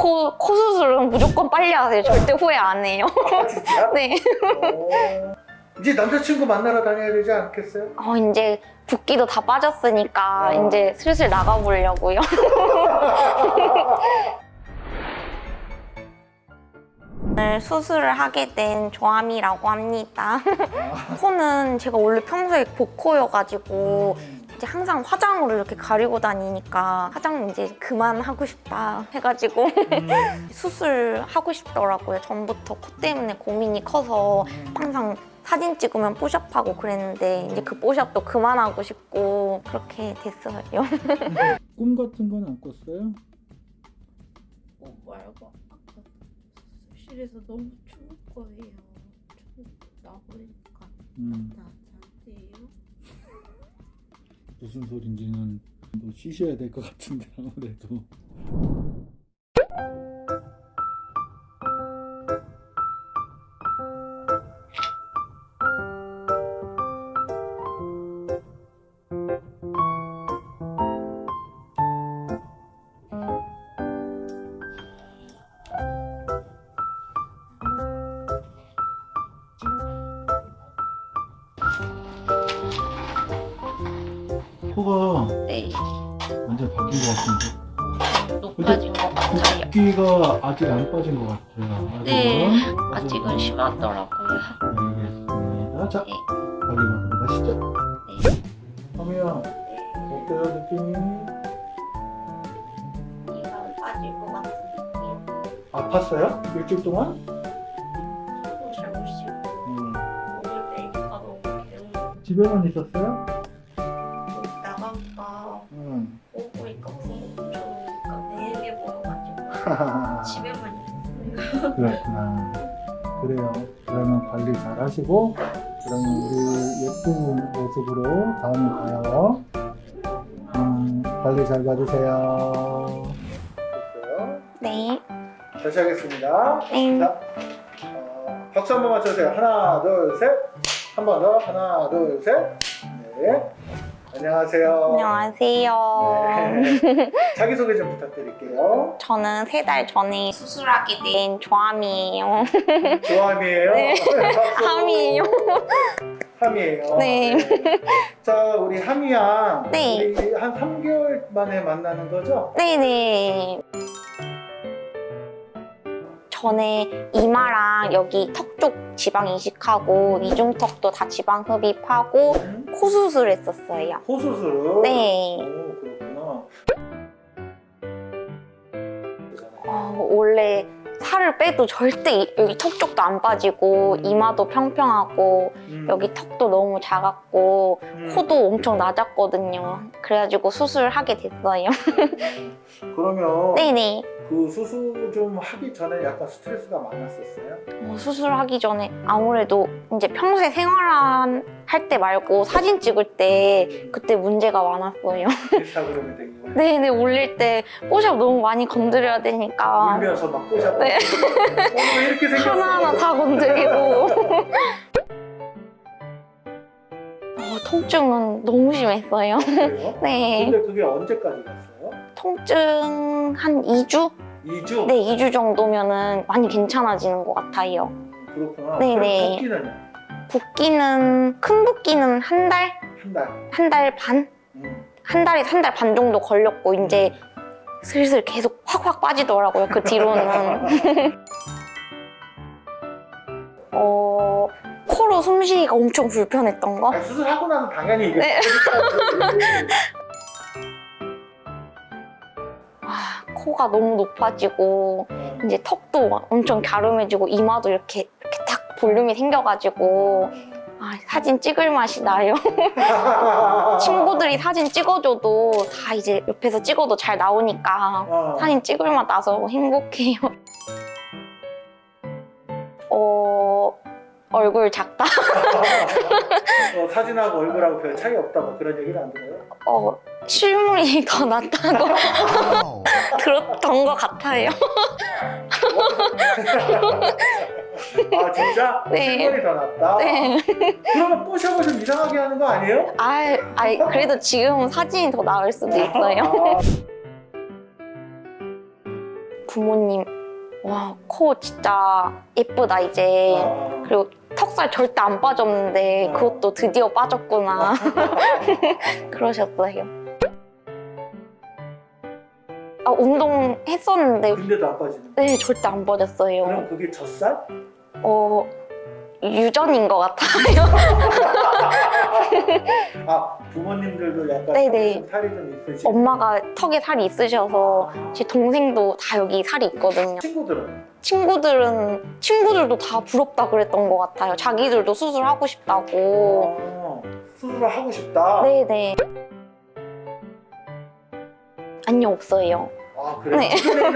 코, 코 수술은 무조건 빨리 하세요. 절대 후회 안 해요. 아 진짜? 네. 오. 이제 남자친구 만나러 다녀야 되지 않겠어요? 어, 이제 붓기도 다 빠졌으니까 어. 이제 슬슬 나가보려고요. 오늘 수술을 하게 된 조아미라고 합니다. 코는 제가 원래 평소에 복코여가지고 이제 항상 화장으로 이렇게 가리고 다니니까 화장 이제 그만하고 싶다 해가지고 수술하고 싶더라고요. 전부터 코 때문에 고민이 커서 항상 사진 찍으면 뽀샵하고 그랬는데 이제 그 뽀샵도 그만하고 싶고 그렇게 됐어요. 꿈 같은 건 안 꿨어요? 어, 말고 아까 수술실에서 너무 추울 거예요. 추 나보니까 음. 무슨 소린지는 뭐 쉬셔야 될 것 같은데 아무래도 코가 네, 완전 바뀐 것 같은데 높아진 것 같아요. 붓기가 아직 안 빠진 것 같아요 아직은 네, 아직은 심하더라고요. 알겠습니다 자 네. 가게로 들어가시죠 네. 하미야 어때요 느낌이? 이가 빠질 것 같은 느낌. 아팠어요? 일주일 동안? 잘못 씻고 음. 오늘 내니까 너무 개운. 집에만 있었어요? 집에만 그렇구나. 그래요. 그러면 관리 잘 하시고, 그러면 우리 예쁜 모습으로 다음에 봐요. 음, 관리 잘 받으세요. 네, 다시 하겠습니다. 네. 자, 어, 박수 한 번 맞춰주세요. 하나, 둘, 셋. 한 번 더. 하나, 둘, 셋. 네. 안녕하세요. 안녕하세요. 네. 자기소개 좀 부탁드릴게요. 저는 세 달 전에 수술하게 된 조아미예요. 조함이에요. 네. 함이에요. 함이에요. 네. 자, 우리 함이양. 네. 우리 한 3개월 만에 만나는 거죠? 네네. 전에 이마랑 여기 턱 쪽 지방 이식하고 이중턱도 다 지방 흡입하고 음? 코 수술했었어요. 호수술. 네. 오, 그렇구나. 어, 원래 살을 빼도 절대 이- 여기 턱 쪽도 안 빠지고 이마도 평평하고 음. 여기 턱도 너무 작았고 음. 코도 엄청 낮았거든요. 그래가지고 수술하게 됐어요. 그러면 네네. 그 수술 좀 하기 전에 약간 스트레스가 많았었어요? 어, 수술하기 전에 아무래도 이제 평소에 생활한 할 때 말고 사진 찍을 때 그때 문제가 많았어요. 인스타그램에 되게 네네 올릴 때 뽀샵 너무 많이 건드려야 되니까 울면서 막 꼬셔. 네. 어머 왜 이렇게 생겼어? 하나하나 다 건드리고 어, 통증은 너무 심했어요. 네 근데 그게 언제까지 갔어요? 통증 한 2주? 2주? 네 2주 정도면은 많이 괜찮아지는 것 같아요. 그렇구나. 네네. 그럼 붓기는 붓기는 큰 붓기는 한 달? 한 달. 한 달 반? 음. 한 달에 한 달 반 정도 걸렸고 이제 슬슬 계속 확확 빠지더라고요 그 뒤로는 어 코로 숨쉬기가 엄청 불편했던 거 아니, 수술하고 나서 당연히 이게 네. 아, 코가 너무 높아지고 어. 이제 턱도 엄청 갸름해지고 이마도 이렇게 이렇게 딱 볼륨이 생겨가지고 아, 사진 찍을 맛이 나요 친구들이 사진 찍어줘도 다 이제 옆에서 찍어도 잘 나오니까 어. 사진 찍을 맛 나서 행복해요. 얼굴 작다? 어, 사진하고 얼굴하고 별 차이 없다 뭐 그런 얘기는 안 들어요? 어, 실물이 더 낫다고 들었던 것 같아요. 아 진짜? 네. 실물이 더 낫다? 네. 그러면 뽀샵을 좀 이상하게 하는 거 아니에요? 아, 아, 그래도 지금은 사진이 더 나을 수도 있어요. 아, 부모님 와 코 진짜 예쁘다 이제 아, 그리고 턱살 절대 안 빠졌는데 어. 그것도 드디어 빠졌구나 그러셨어요. 아 운동 했었는데 근데도 안 빠지는. 네 절대 안 빠졌어요. 그럼 그게 젖살? 어 유전인 것 같아요. 아 부모님들도 약간 네네. 좀 살이 좀 있으시. 엄마가 턱에 살이 있으셔서 제 동생도 다 여기 살이 있거든요. 친구들은 친구들은 친구들도 다 부럽다 그랬던 것 같아요. 자기들도 수술하고 싶다고. 어, 수술을 하고 싶다. 네네. 아니요 없어요. 아 그래. 네.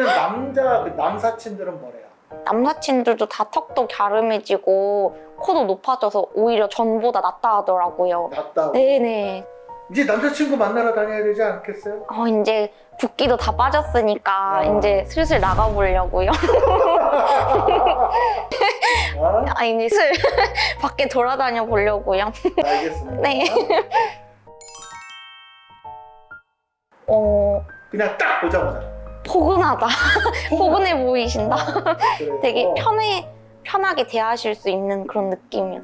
남자 그 남사친들은 뭐래요? 남사친들도 다 턱도 갸름해지고 코도 높아져서 오히려 전보다 낫다 하더라고요. 낫다고. 네네. 이제 남자친구 만나러 다녀야 되지 않겠어요? 어, 이제 붓기도 다 빠졌으니까 어. 이제 슬슬 나가보려고요. 아, 아 이제 슬 밖에 돌아다녀 보려고요. 알겠습니다. 네. 어 그냥 딱 보자마자. 포근하다. 포근해 보이신다. 그래요. 되게 어. 편해 편하게 대하실 수 있는 그런 느낌이요.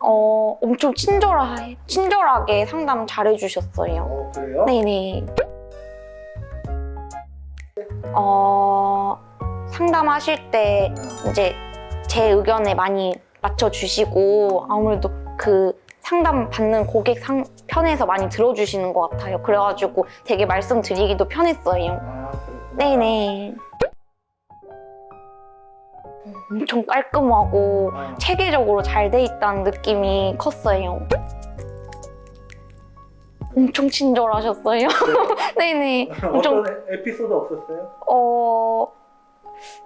어 엄청 친절하 친절하게 상담 잘해주셨어요. 어 그래요? 네네. 어 상담하실 때 음. 이제 제 의견에 많이 맞춰주시고 아무래도 그 상담 받는 고객 상, 편에서 많이 들어주시는 것 같아요. 그래가지고 되게 말씀드리기도 편했어요. 아. 네네. 엄청 깔끔하고 아, 체계적으로 잘 돼 있다는 느낌이 컸어요. 엄청 친절하셨어요. 네 네. 엄청 어떤 에- 에피소드 없었어요? 어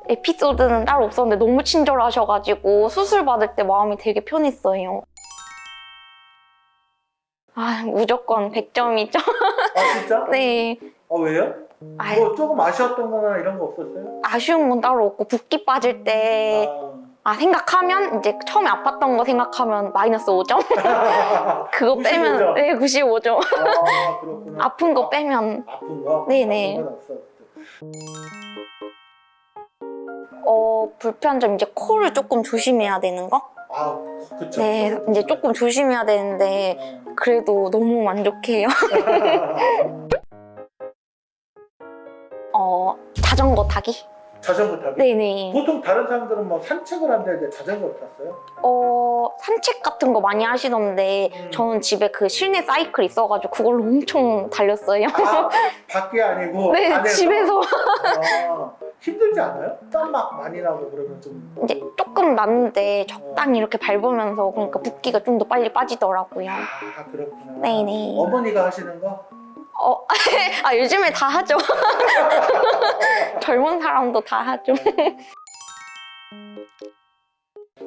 에피소드는 따로 없었는데 너무 친절하셔가지고 수술 받을 때 마음이 되게 편했어요. 아 무조건 100점이죠. 아 진짜? 네. 아 왜요? 아유, 뭐 조금 아쉬웠던 거나 이런 거 없었어요? 아쉬운 건 따로 없고 붓기 빠질 때 아 아, 생각하면 이제 처음에 아팠던 거 생각하면 마이너스 5점. 그거 95점? 빼면 네 95점. 아 그렇구나. 아픈 거 빼면 아 픈 거? 네네. 아픈 없어. 어 불편점 이제 코를 조금 조심해야 되는 거. 아 그쵸. 네 이제 조금 조심해야 되는데 어. 그래도 너무 만족해요. 어 자전거 타기? 자전거 타기? 네네. 보통 다른 사람들은 뭐 산책을 한다는데 자전거를 탔어요? 어 산책 같은 거 많이 하시던데 음. 저는 집에 그 실내 사이클 있어가지고 그걸로 엄청 달렸어요. 아 밖에 아니고 네 안에서? 집에서 아, 힘들지 않아요? 땀 막 많이 나고 그러면 좀 이제 조금 났는데 적당히 이렇게 밟으면서 그러니까 붓기가 좀 더 빨리 빠지더라고요. 아 그렇구나. 네네. 어머니가 하시는 거? 어, 아 요즘에 다 하죠. 젊은 사람도 다 하죠.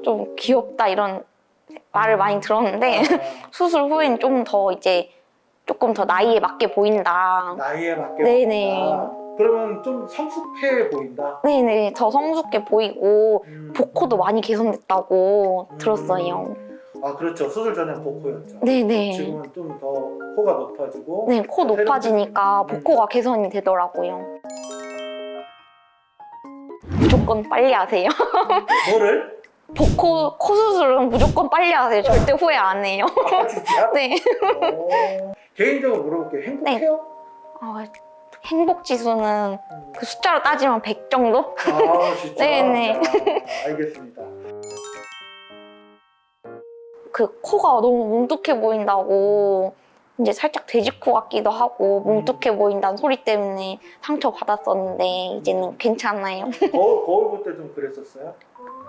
좀 귀엽다 이런 말을 많이 들었는데 아, 수술 후엔 좀 더 이제 조금 더 나이에 맞게 보인다. 나이에 맞게 네네. 보인다. 그러면 좀 성숙해 보인다. 네네 더 성숙해 보이고 음. 복코도 많이 개선됐다고 음. 들었어요. 아 그렇죠. 수술 전에 복코였죠. 네네. 지금은 좀 더 코가 높아지고 네, 코 높아지니까 복코가 개선이 되더라고요. 무조건 빨리 하세요. 뭐를? 복코 코 수술은 무조건 빨리 하세요. 절대 후회 안 해요. 아 진짜? 네. 오. 개인적으로 물어볼게요. 행복해요? 어, 행복 지수는 음. 그 숫자로 따지면 100 정도? 아 진짜? 네네. 야, 알겠습니다. 그 코가 너무 뭉툭해 보인다고 이제 살짝 돼지코 같기도 하고 뭉툭해 보인다는 소리 때문에 상처 받았었는데 이제는 괜찮아요. 거울, 거울 볼 때 좀 그랬었어요?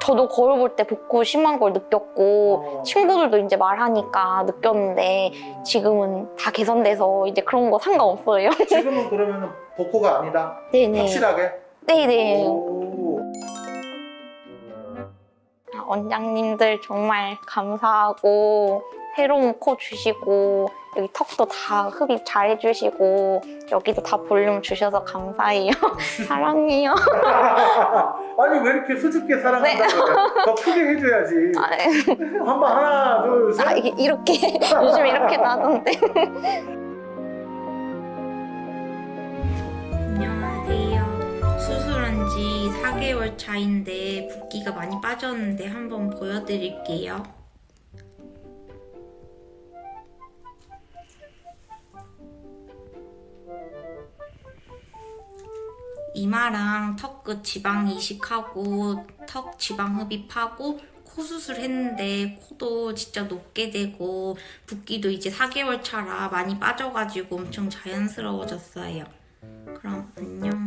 저도 거울 볼때 복코 심한 걸 느꼈고 어. 친구들도 이제 말하니까 느꼈는데 지금은 다 개선돼서 이제 그런 거 상관없어요. 지금은 그러면 복코가 아니다? 네네. 확실하게? 네네. 오. 아, 원장님들 정말 감사하고 새로운 코 주시고 여기 턱도 다 흡입 잘 해주시고 여기도 다 볼륨 주셔서 감사해요. 사랑해요. 아니 왜 이렇게 수줍게 사랑한다고 그래? 더 크게 해줘야지 네. 아, 네. 한번 하나 둘 셋 아, 이게 이렇게 요즘 이렇게 나던데. 안녕. 지 4개월 차인데 붓기가 많이 빠졌는데 한번 보여드릴게요. 이마랑 턱끝 지방 이식하고 턱 지방 흡입하고 코 수술했는데 코도 진짜 높게 되고 붓기도 이제 4개월 차라 많이 빠져가지고 엄청 자연스러워졌어요. 그럼 안녕.